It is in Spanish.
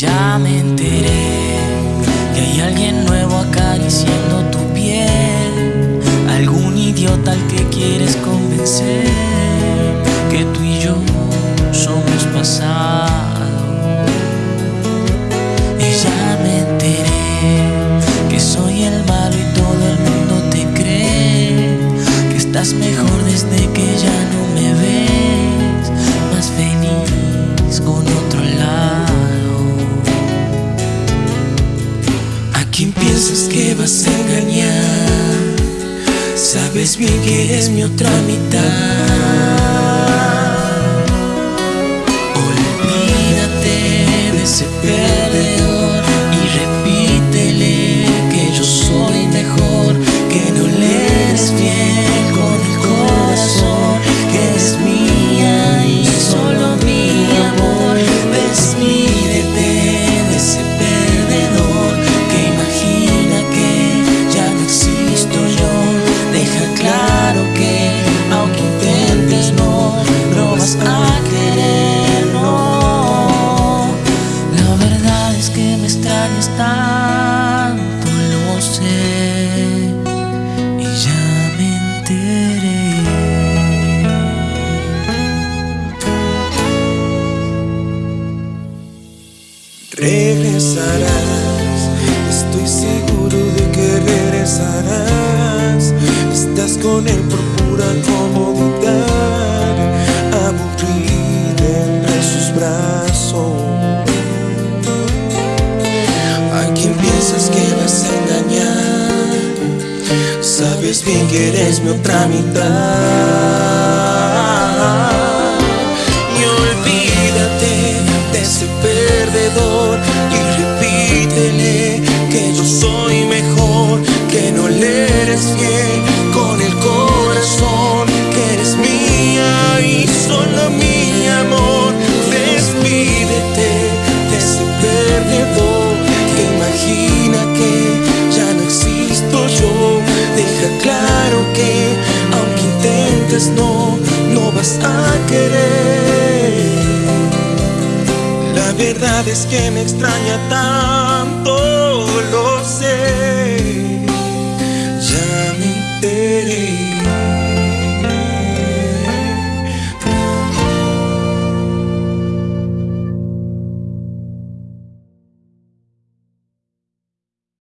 ya me enteré que hay alguien nuevo acariciando tu piel, algún idiota al que quieres convencer que tú y yo somos pasado. Y ya me enteré que soy el malo y todo el mundo te cree que estás mejor desde que ya no me ves, Bien que eres mi otra mitad. Olvídate de ese perdedor y repítele que yo soy mejor, que no le eres fiel me extrañas tanto, lo sé, y ya me enteré. Regresarás, estoy seguro de que regresarás. Estás con él por pura Sabes bien que eres mi otra mitad. La verdad es que me extraña tanto